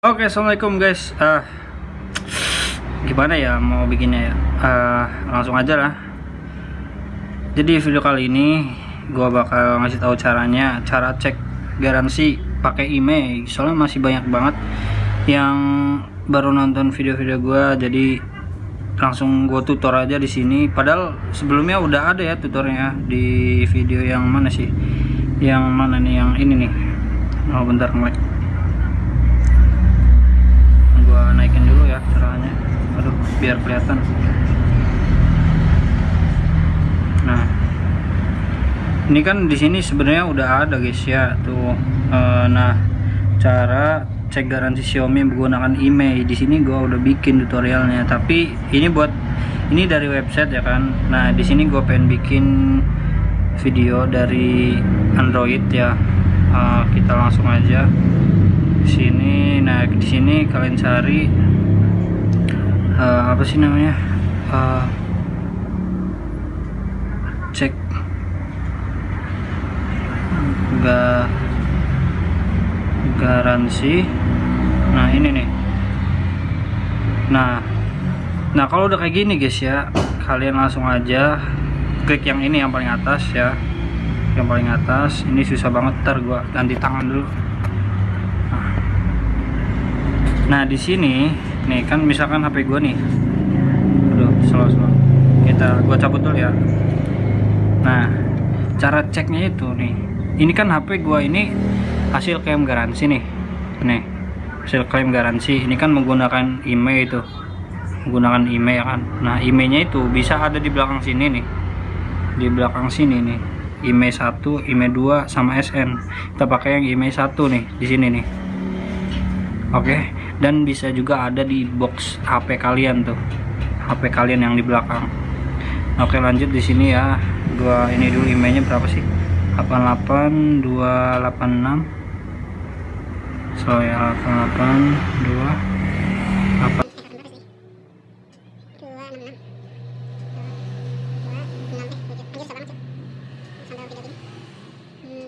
Oke, assalamualaikum guys. Ah, gimana ya mau bikinnya ya? Ah, langsung aja lah. Jadi video kali ini gua bakal ngasih tahu caranya, cara cek garansi pakai email. Soalnya masih banyak banget yang baru nonton video-video gua, jadi langsung gua tutor aja di sini. Padahal sebelumnya udah ada ya tutornya di video yang mana sih? Yang mana nih? Yang ini nih. Oh, bentar ngelek naikin dulu ya caranya. Aduh biar kelihatan. Nah ini kan di sini sebenarnya udah ada guys ya tuh. E, nah cara cek garansi Xiaomi menggunakan email di sini gua udah bikin tutorialnya tapi ini buat ini dari website ya kan. Nah di sini gua pengen bikin video dari Android ya. E, kita langsung aja sini. Nah di sini kalian cari uh, apa sih namanya? Uh, cek. Ga garansi. Nah ini nih. Nah nah kalau udah kayak gini guys ya kalian langsung aja klik yang ini yang paling atas ya. Yang paling atas. Ini susah banget ntar gua ganti tangan dulu Nah di sini nih kan misalkan HP gue nih, aduh slow slow. Kita gue cabut dulu ya. Nah cara ceknya itu nih, ini kan HP gue ini hasil klaim garansi nih, nih hasil klaim garansi. Ini kan menggunakan email itu, menggunakan email kan. Nah emailnya itu bisa ada di belakang sini nih, di belakang sini nih. Email 1, email 2 sama SN. Kita pakai yang email 1 nih di sini nih. Oke. Okay dan bisa juga ada di box HP kalian tuh. HP kalian yang di belakang. Oke lanjut di sini ya. Gua ini dulu emailnya berapa sih? 88286 so ya 882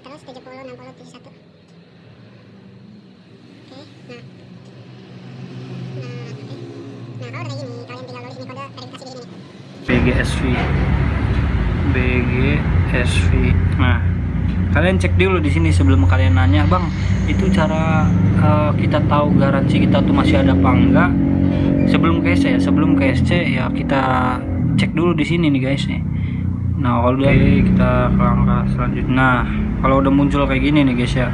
terus 70 60 71 oke nah BGSV BGSV nah kalian cek dulu di sini sebelum kalian nanya bang itu cara uh, kita tahu garansi kita tuh masih ada apa enggak? Sebelum ke SC ya sebelum ke SC ya kita cek dulu di sini nih guys nih. Nah kalau udah kita ke langkah selanjutnya. Nah kalau udah muncul kayak gini nih guys ya.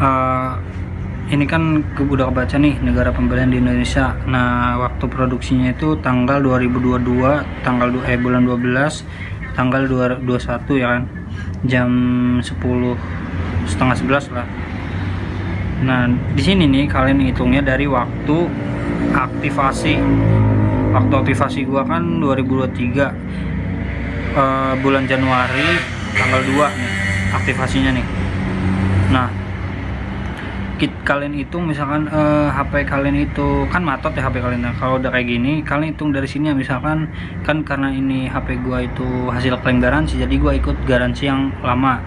Uh, ini kan udah kebaca nih negara pembelian di Indonesia. Nah waktu produksinya itu tanggal 2022 tanggal eh bulan 12 tanggal 21 ya kan? Jam 10 setengah 11 lah. Nah di sini nih kalian hitungnya dari waktu aktivasi. Waktu aktivasi gua kan 2023 uh, bulan Januari tanggal 2 nih aktivasinya nih. Nah kit kalian hitung misalkan uh, eh, HP kalian itu kan matot ya HP kalian nah, kalau udah kayak gini kalian hitung dari sini ya misalkan kan karena ini HP gua itu hasil klaim garansi jadi gua ikut garansi yang lama.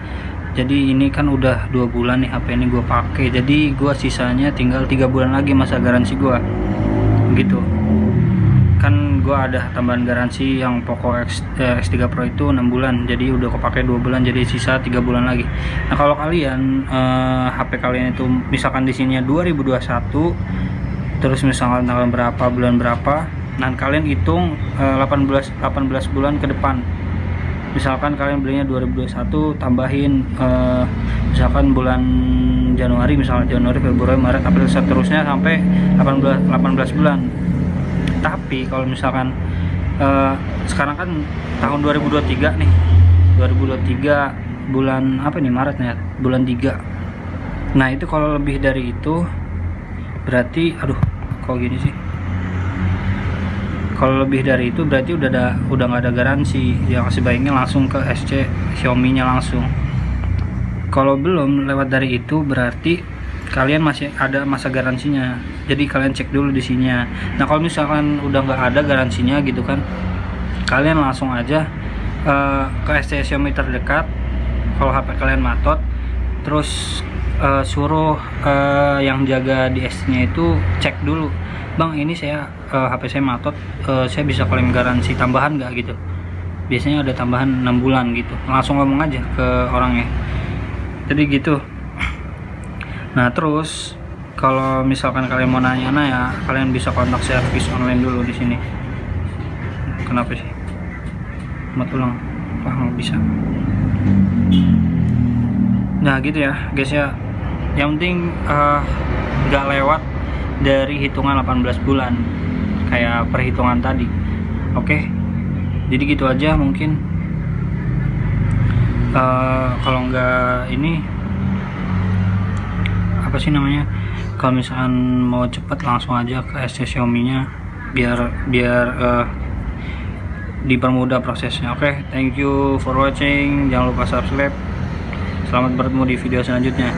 Jadi ini kan udah dua bulan nih HP ini gua pakai jadi gua sisanya tinggal tiga bulan lagi masa garansi gua. Gitu kan gue ada tambahan garansi yang Poco X, eh, X3 Pro itu 6 bulan jadi udah kepake 2 bulan jadi sisa 3 bulan lagi. Nah kalau kalian eh, HP kalian itu misalkan di sini 2021 terus misalkan tanggal berapa bulan berapa nah kalian hitung eh, 18 18 bulan ke depan. Misalkan kalian belinya 2021 tambahin eh, misalkan bulan Januari misalnya Januari Februari Maret April seterusnya sampai 18 18 bulan tapi kalau misalkan uh, sekarang kan tahun 2023 nih. 2023 bulan apa nih Maret nih bulan 3 nah itu kalau lebih dari itu berarti aduh kok gini sih? Kalau lebih dari itu berarti udah ada udah nggak ada garansi. Yang sebaiknya langsung ke SC Xiaomi nya langsung. Kalau belum lewat dari itu berarti kalian masih ada masa garansinya jadi kalian cek dulu di sini nah kalau misalkan udah nggak ada garansinya gitu kan kalian langsung aja uh, ke SC Xiaomi terdekat kalau HP kalian matot terus eh, suruh eh, yang jaga di S-nya itu cek dulu bang ini saya eh, HP saya matot eh, saya bisa klaim garansi tambahan nggak? Gitu. Biasanya ada tambahan 6 bulan gitu. Langsung ngomong aja ke orangnya. Jadi gitu. Nah terus kalau misalkan kalian mau nanya-nanya kalian bisa kontak servis online dulu di sini. Kenapa sih? Mat ulang wah nggak bisa. Nah gitu ya guys ya. Yang penting eh, nggak lewat dari hitungan 18 bulan. Kayak perhitungan tadi. Oke? Jadi gitu aja mungkin. Eh, kalau nggak ini apa sih namanya kalau misalkan mau cepet langsung aja ke SC Xiaomi nya biar biar eh, dipermudah prosesnya. Oke thank you for watching. Jangan lupa subscribe. Selamat bertemu di video selanjutnya